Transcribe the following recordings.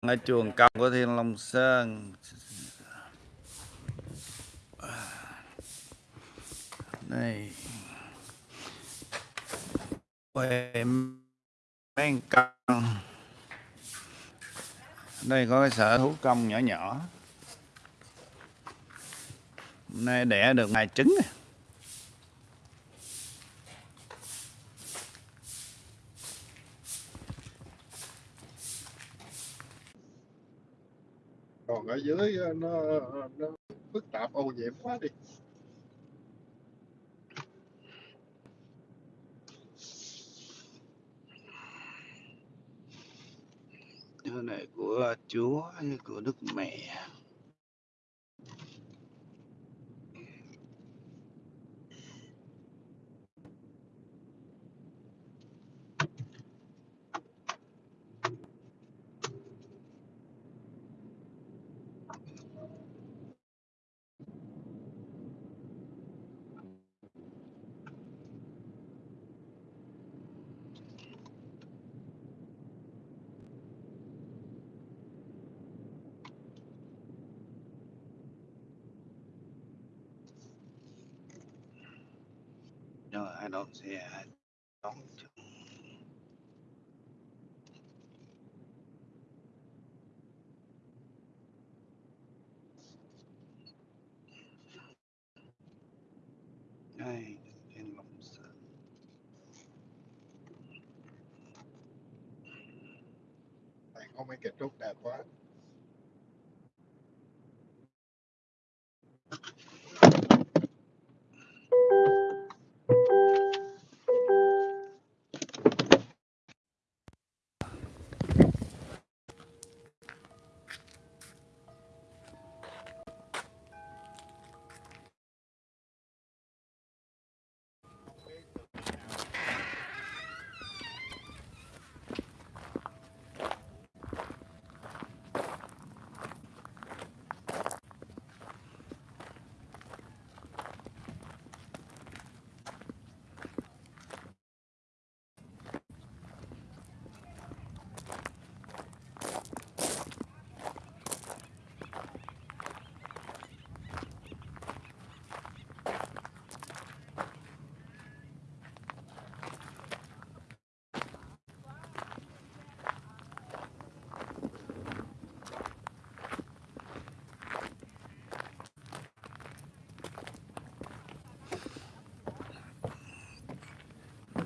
ở chuồng công của Thiên Long Sơn. Đây quay mấy công, đây có cái sở thú công nhỏ nhỏ. Hôm nay đẻ được vài trứng còn ở dưới ờ, nó nó phức tạp, ô nhiễm quá đi. Cái này của chúa của đức mẹ? don't see it. I don't.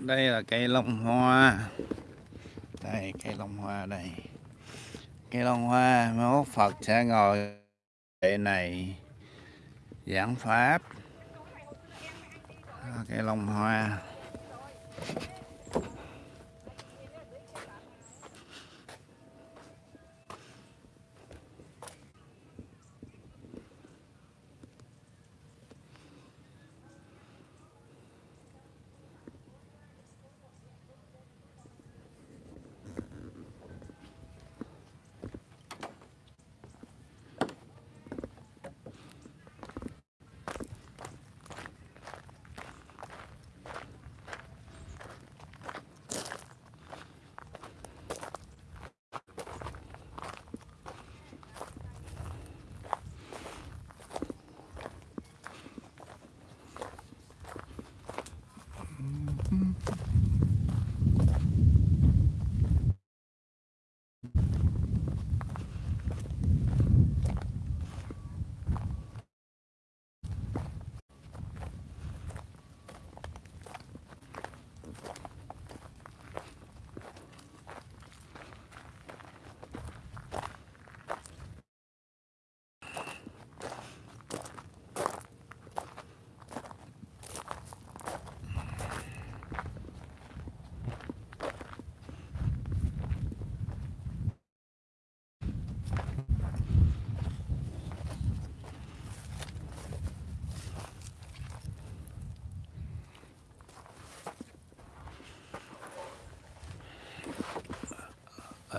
Đây là cây long hoa. Đây, cây long hoa đây. Cây long hoa, mốt Phật sẽ ngồi đây này giảng pháp. Đó, Cây long hoa.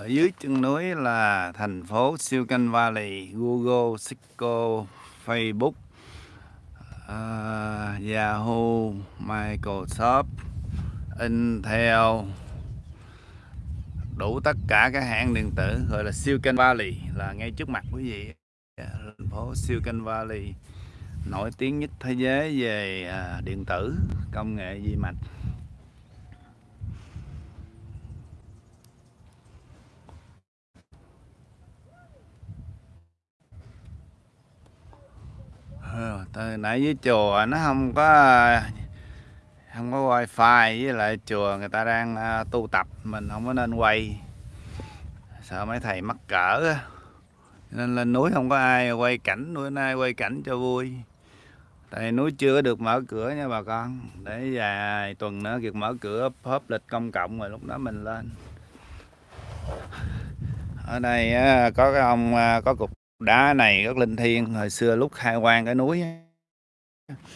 Ở dưới chân núi là thành phố Silicon Valley, Google, Cisco, Facebook, uh, Yahoo, Microsoft, Intel. đủ tất cả các hãng điện tử gọi là Silicon Valley là ngay trước mặt quý vị thành phố Silicon Valley nổi tiếng nhất thế giới về uh, điện tử công nghệ vi mạch Ờ, từ nãy với chùa nó không có không có wifi, với lại chùa người ta đang ờ, tu tập, mình không có nên quay. Sợ mấy thầy mắc cỡ nên lên núi không có ai quay cảnh bữa nay quay cảnh cho vui. Tại núi chưa được mở cửa nha bà con. Để vài tuần nữa việc mở cửa hấp lịch công cộng rồi lúc đó mình lên. Ở đây có cái ông ờ, có cục đá này rất linh thiêng hồi xưa lúc khai quang cái núi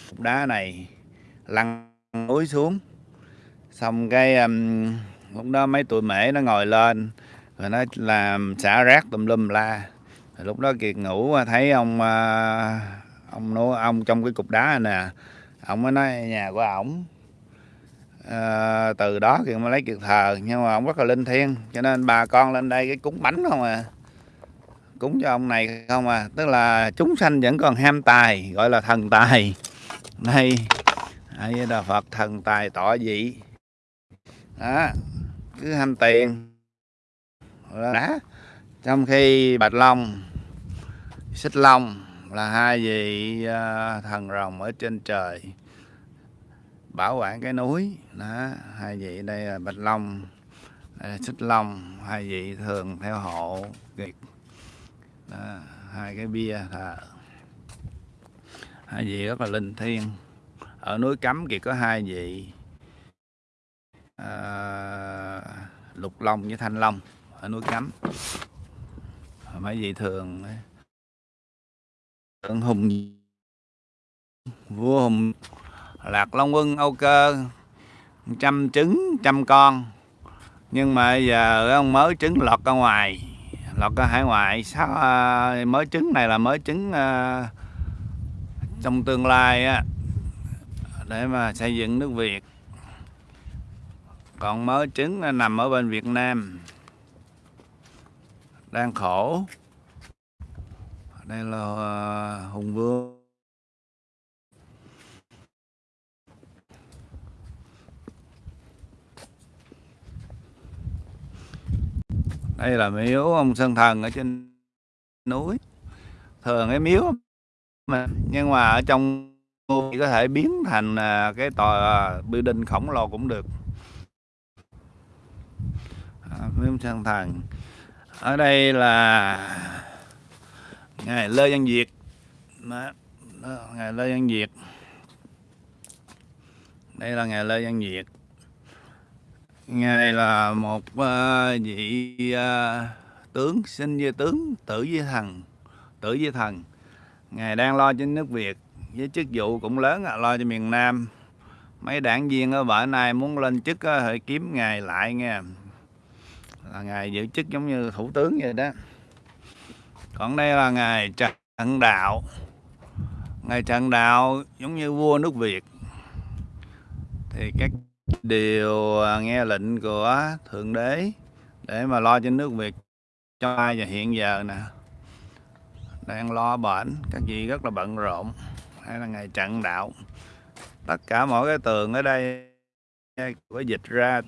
cục đá này lăn núi xuống. Xong cái um, lúc đó mấy tụi mễ nó ngồi lên rồi nó làm xả rác tùm lum la. Rồi lúc đó kiệt ngủ à, thấy ông à, ông nô ông trong cái cục đá này nè ông mới nói nhà của ổng. À, từ đó kiệt mới lấy kiệt thờ nhưng mà ông rất là linh thiêng cho nên bà con lên đây cái cúng bánh không à cúng cho ông này không à? Tức là chúng sanh vẫn còn ham tài, gọi là thần tài. Đây đây là phật thần tài tỏ dị. Đó, cứ ham tiền. Đó. Trong khi bạch long, xích long là hai vị à, thần rồng ở trên trời, bảo quản cái núi. Đó, hai vị đây là bạch long à, xích long, hai vị thường theo hộ việc đó, hai cái bia thờ hai vị rất là linh thiêng. Ở núi cấm thì có hai vị à, lục long với thanh long ở núi cấm. Mấy vị thường tượng hùng vua hùng lạc long quân âu cơ trăm trứng trăm con. Nhưng mà giờ ông mới trứng lọt ra ngoài lọt ra ờ, hải ngoại sau ờ, mới trứng này là mới trứng ờ, trong tương lai á, để mà xây dựng nước Việt. Còn mới trứng nằm ở bên Việt Nam. Đang khổ. Đây là hùng vương. Đây là miếu ông sơn thần ở trên núi. Thường cái miếu mà nhưng mà ở trong ngôi có thể biến thành à, cái tòa à, building khổng lồ cũng được. À, miếu sơn thần. Ở đây là ngài lê văn việt. Đó, ngài lê văn việt. Đây là ngài lê văn việt ngài là một uh, vị uh, tướng sinh với tướng tử với thần tử với thần. Ngài đang lo cho nước việt với chức vụ cũng lớn lo cho miền nam. Mấy đảng viên ở bển này muốn lên chức hãy kiếm ngài lại nghe. Là ngài giữ chức giống như thủ tướng vậy đó. Còn đây là ngài trần đạo. Ngài trần đạo giống như vua nước việt. Thì các đều à, nghe lệnh của thượng đế để mà lo cho nước việt cho ai và hiện giờ nè. Đang lo bệnh các vị rất là bận rộn hay là ngày trận đạo. Tất cả mỗi cái tường ở đây à, có dịch ra.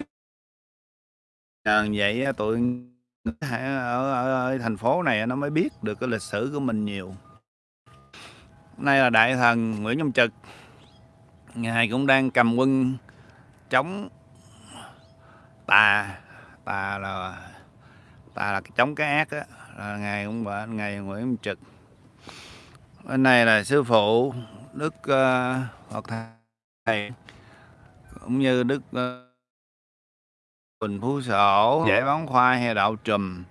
Nhờ vậy à, tụi ở, ở, ở thành phố này nó mới biết được cái lịch sử của mình nhiều. Nay là đại thần Nguyễn Nhâm Trực. Ngài cũng đang cầm quân chống tà tà là tà là chống cái ác á là ngài cũng vậy ngài Nguyễn Trực. Bên này là sư phụ Đức uh, Phật thầy cũng như Đức uh, Phú Sổ, Giải Bóng Khoai hay Đạo Trùm,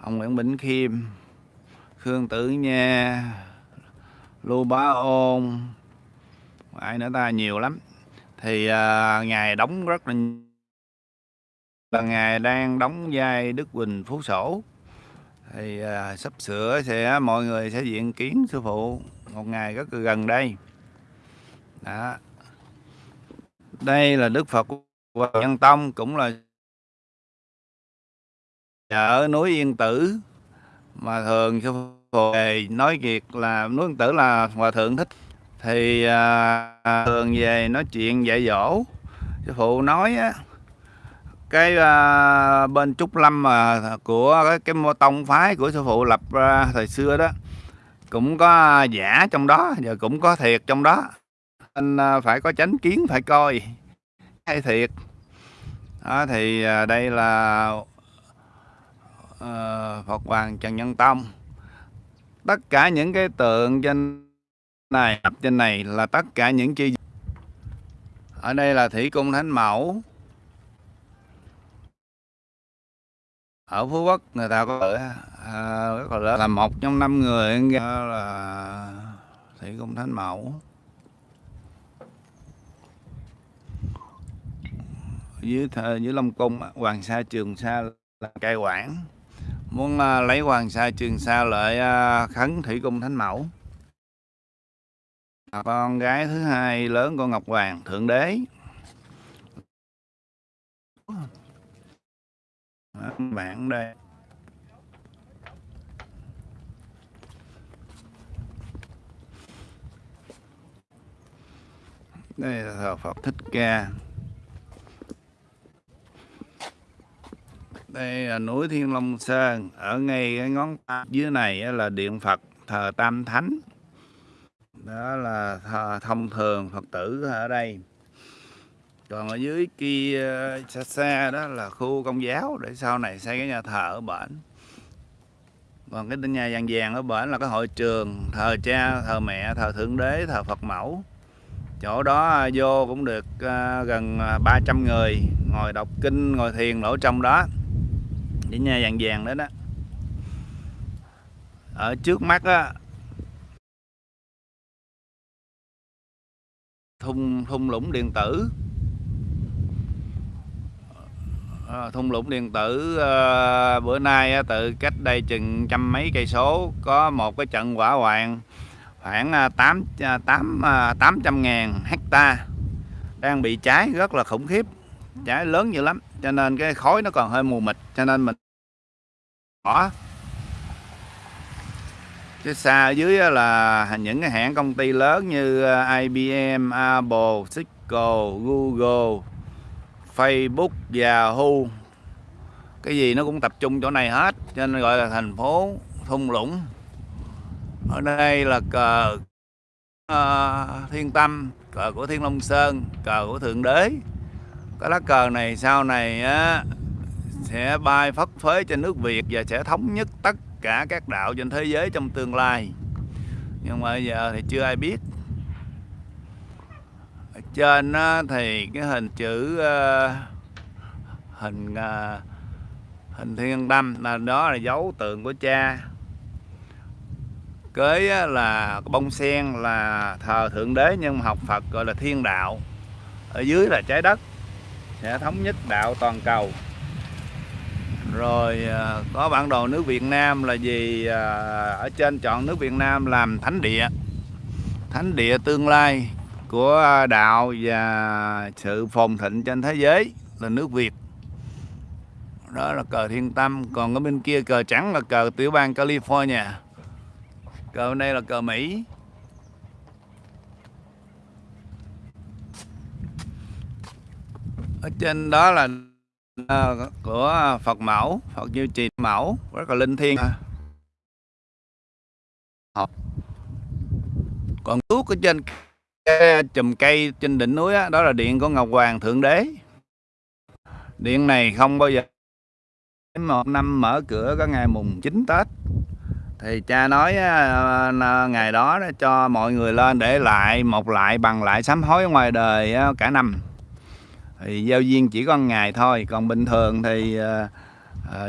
ông Nguyễn Bỉnh Khiêm, Khương Tử Nha, Lưu Bá Ôn, ai nữa ta? Nhiều lắm. Thì à, ngài đóng rất là là ngài đang đóng vai Đức Bình Phú Sổ. Thì à, sắp sửa sẽ mọi người sẽ diện kiến sư phụ một ngày rất là gần đây. Đó. Đây là Đức Phật và Nhân Tông cũng là ở núi Yên Tử mà thường sư phụ về nói việc là núi Yên Tử là hòa thượng thích thì à, thường về nói chuyện dạy dỗ. Sư phụ nói á cái à, bên trúc lâm mà của cái, cái mô tông phái của sư phụ lập ra thời xưa đó cũng có giả trong đó và cũng có thiệt trong đó. Nên à, phải có chánh kiến phải coi hay thiệt. Đó, thì à, đây là à, Phật Hoàng Trần Nhân Tông. Tất cả những cái tượng trên này trên này là tất cả những chi ở đây là thủy cung thánh mẫu. Ở phú quốc người ta có à, rất là là một trong năm người là thủy cung thánh mẫu. Dưới thờ dưới long cung hoàng sa trường sa là cai quản. Muốn à, lấy hoàng sa trường sa lại à, khấn thủy cung thánh mẫu. À, con gái thứ hai lớn của ngọc hoàng, thượng đế. Bạn đây. Đây là thờ Phật Thích Ca. Đây là núi Thiên Long Sơn. Ở ngay cái ngón tay dưới này là điện Phật thờ Tam Thánh đó là thông thường Phật tử ở đây. Còn ở dưới kia, xa xa đó là khu công giáo, để sau này xây cái nhà thờ ở bển. Còn cái nhà vàng vàng ở bển là cái hội trường, thờ cha, thờ mẹ, thờ thượng đế, thờ phật mẫu. Chỗ đó à, vô cũng được à, gần à, 300 người ngồi đọc kinh, ngồi thiền ở trong đó. Cái nhà vàng vàng đó đó. Ở trước mắt á thung thung lũng điện tử. À, thung lũng điện tử à, bữa nay từ cách đây chừng trăm mấy cây số có một cái trận hỏa hoạn khoảng à, tám à, tám à, tám trăm ngàn hecta đang bị cháy rất là khủng khiếp cháy lớn dữ lắm cho nên cái khói nó còn hơi mù mịt cho nên mình bỏ cái xa ở dưới là những cái hãng công ty lớn như ờ, IBM, Apple, Cisco, Google Facebook, Yahoo cái gì nó cũng tập trung chỗ này hết cho nên gọi là thành phố thung lũng. Ở đây là cờ uh, thiên tâm cờ của thiên long sơn cờ của thượng đế. Cái lá cờ này sau này á, sẽ bay phất phới trên nước việt và sẽ thống nhất tất cả các đạo trên thế giới trong tương lai. Nhưng mà bây giờ thì chưa ai biết. Trên thì cái hình chữ ờ, hình ờ, hình thiên tâm là đó là dấu tượng của cha. Kế là bông sen, là thờ thượng đế nhưng mà học Phật gọi là thiên đạo. Ở dưới là trái đất, sẽ thống nhất đạo toàn cầu rồi à, có bản đồ nước Việt Nam là gì? À, ở trên chọn nước Việt Nam làm thánh địa. Thánh địa tương lai của đạo và sự phồn thịnh trên thế giới là nước Việt. Đó là cờ thiên tâm. Còn ở bên kia cờ trắng là cờ tiểu bang California. Cờ bên đây là cờ Mỹ. Ở trên đó là Ờ, của Phật mẫu Phật như trì mẫu rất là linh thiêng. Học. Còn thuốc ở trên cái chùm cây trên đỉnh núi đó, đó là điện của Ngọc Hoàng Thượng Đế. Điện này không bao giờ một năm mở cửa có ngày mùng 9 Tết. Thì cha nói ngày đó cho mọi người lên để lại một lại bằng lại sám hối ngoài đời cả năm thì giao viên chỉ có ngày thôi. Còn bình thường thì à,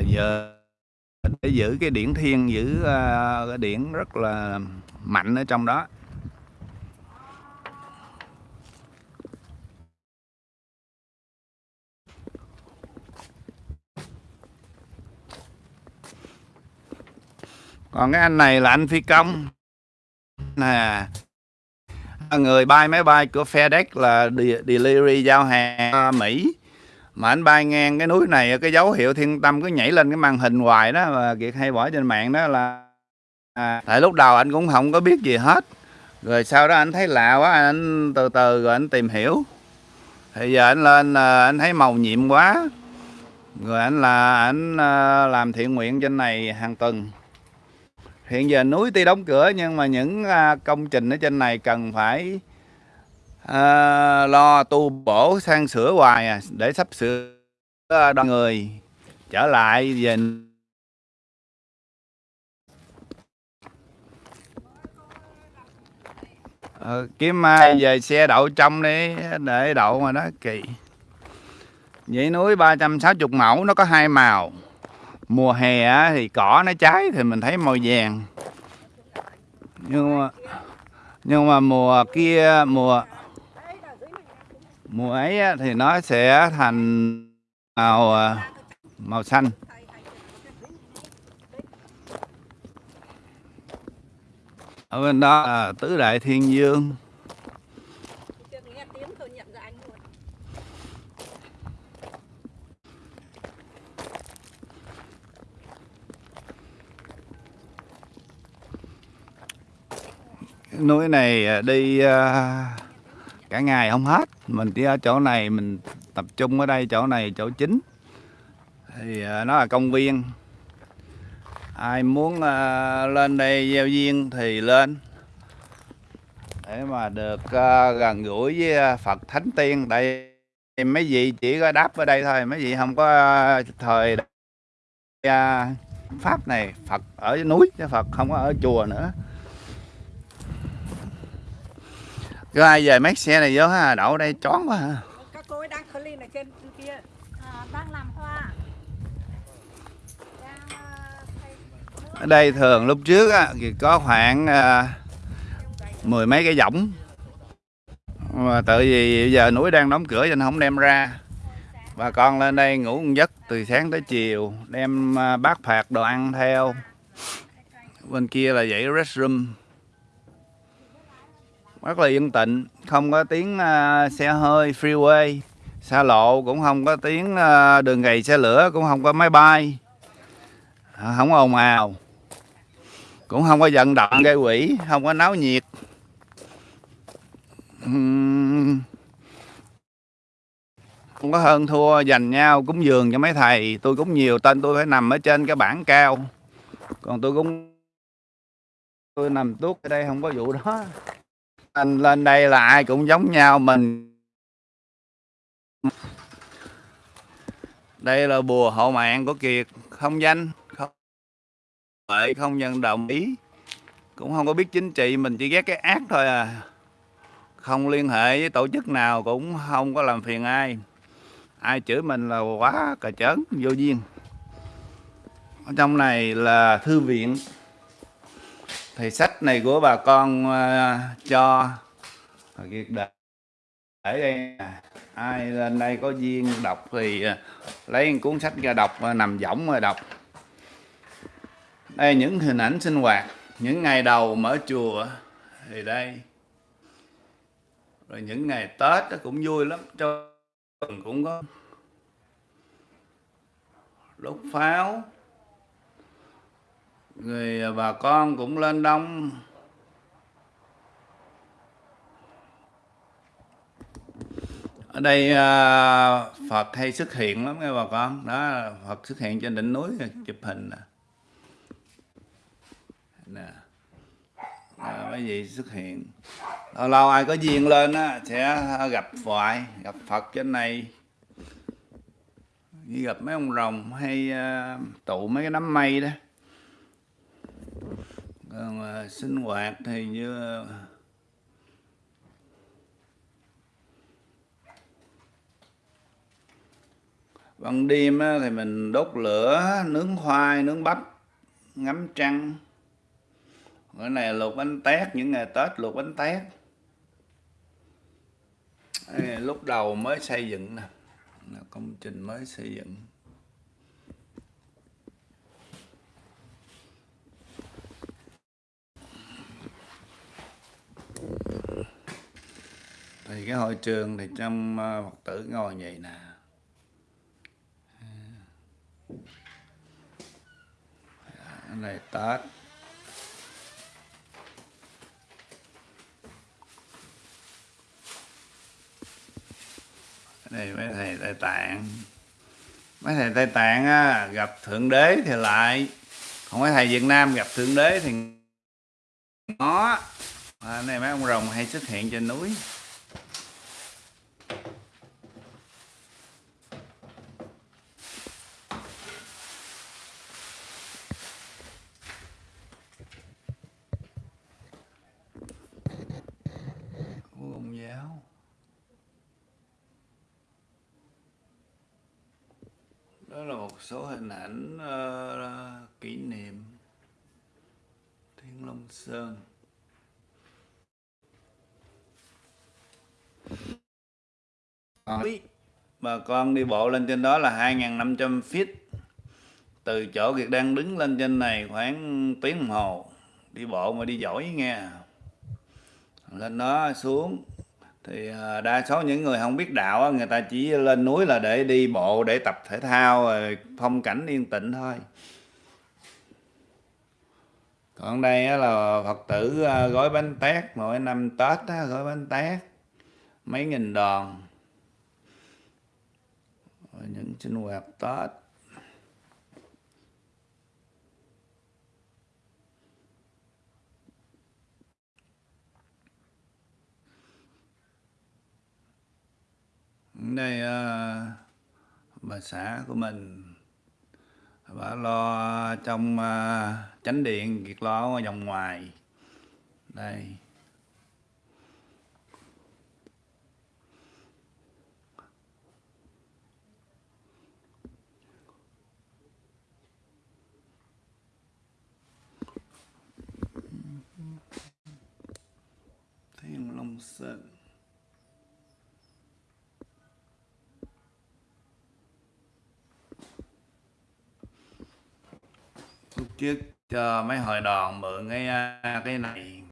giờ để giữ cái điển thiên giữ à, cái điển rất là mạnh ở trong đó. Còn cái anh này là anh phi công. Nè người bay máy bay của FedEx là delivery giao hàng Mỹ. Mà anh bay ngang cái núi này cái dấu hiệu thiên tâm cứ nhảy lên cái màn hình hoài đó mà kiệt hay bỏ trên mạng đó là à, tại lúc đầu anh cũng không có biết gì hết. Rồi sau đó anh thấy lạ quá anh từ từ rồi anh tìm hiểu. Thì giờ anh lên là anh thấy màu nhiệm quá. Rồi anh là anh à, làm thiện nguyện trên này hàng tuần hiện giờ núi tuy đóng cửa nhưng mà những à, công trình ở trên này cần phải à, lo tu bổ sang sửa hoài à, để sắp sửa à, đoàn người trở lại về ờ, kiếm mai về xe đậu trong đi để đậu mà đó kỳ vậy núi 360 mẫu nó có hai màu mùa hè thì cỏ nó cháy thì mình thấy màu vàng. Nhưng mà nhưng mà mùa kia, mùa mùa ấy thì nó sẽ thành màu à, màu xanh. Ở bên đó là tứ đại thiên dương núi này à, đi à, cả ngày không hết. Mình đi ở chỗ này, mình tập trung ở đây, chỗ này, chỗ chính. Thì à, nó là công viên. Ai muốn lên đây gieo duyên thì lên. Để mà được gần gũi với Phật Thánh Tiên. Đây mấy vị chỉ có đáp ở đây thôi, mấy vị không có thời pháp này. Phật ở núi chứ Phật không có ở chùa nữa. Cứ ai về mấy xe này vô ha, đậu đây chón quá hả? Các cô ấy đang clean ở trên kia. À, đang làm hoa. Ở đây thường lúc trước á, thì có khoảng à, mười mấy cái võng mà tự vì bây giờ núi đang đóng cửa cho nên không đem ra bà con lên đây ngủ một giấc từ sáng tới chiều đem à, bát phạt đồ ăn theo bên kia là dãy restroom rất là yên tĩnh không có tiếng uh, xe hơi freeway. Xa lộ cũng không có tiếng uh, đường gầy xe lửa cũng không có máy bay. À, không ồn ào. Cũng không có vận động gây quỷ không có náo nhiệt. Không có hơn thua dành nhau cúng dường cho mấy thầy. Tôi cũng nhiều tên tôi phải nằm ở trên cái bảng cao. Còn tôi cũng tôi nằm tuốt ở đây không có vụ đó anh lên đây là ai cũng giống nhau mình. Đây là bùa hộ mạng của kiệt, không danh, không vậy không nhận đồng ý. Cũng không có biết chính trị, mình chỉ ghét cái ác thôi à. Không liên hệ với tổ chức nào cũng không có làm phiền ai. Ai chửi mình là quá cà chớn vô duyên. Ở trong này là thư viện thì sách này của bà con uh, cho. Kiệt để ở đây ai lên đây có duyên đọc thì uh, lấy cuốn sách ra đọc uh, nằm võng rồi đọc. Đây những hình ảnh sinh hoạt những ngày đầu mở chùa thì đây. Rồi những ngày tết nó cũng vui lắm cho cũng có. Lúc pháo người à, bà con cũng lên đông. Ở đây à, Phật hay xuất hiện lắm nghe bà con. Đó Phật xuất hiện trên đỉnh núi chụp hình nè. Nè. À, mấy vị xuất hiện? Lâu lâu ai có duyên lên á sẽ gặp hoài gặp Phật trên này. Như gặp mấy ông rồng hay uh, tụ mấy cái đám mây đó còn à, sinh hoạt thì như à, ban đêm á, thì mình đốt lửa nướng khoai nướng bắp ngắm trăng. Bữa này luộc bánh tét những ngày tết luộc bánh tét. Lúc đầu mới xây dựng nè công trình mới xây dựng. thì cái hội trường thì trong ờ, phật tử ngồi vậy nè. Dạ, này tết. Đây mấy thầy tây tạng. Mấy thầy tây tạng á, gặp thượng đế thì lại. Không mấy thầy việt nam gặp thượng đế thì nó à, này mấy ông rồng hay xuất hiện trên núi. Đó là một số hình ảnh uh, kỷ niệm thiên long sơn. Ờ. bà con đi bộ lên trên đó là 2.500 feet. Từ chỗ Kiệt đang đứng lên trên này khoảng tiếng đồng hồ. Đi bộ mà đi giỏi nghe. Lên đó xuống. Thì ờ, đa số những người không biết đạo người ta chỉ lên núi là để đi bộ, để tập thể thao, rồi phong cảnh yên tĩnh thôi. Còn đây là phật tử ờ, gói bánh tét. Mỗi năm tết gói bánh tét. Mấy nghìn đòn những sinh hoạt tết. Đây à, ờ, bà xã của mình bà lo trong à, chánh điện kiệt lo ở dòng ngoài. Đây. Không sợ lúc trước cho mấy hội đoàn mượn cái ờ, cái này.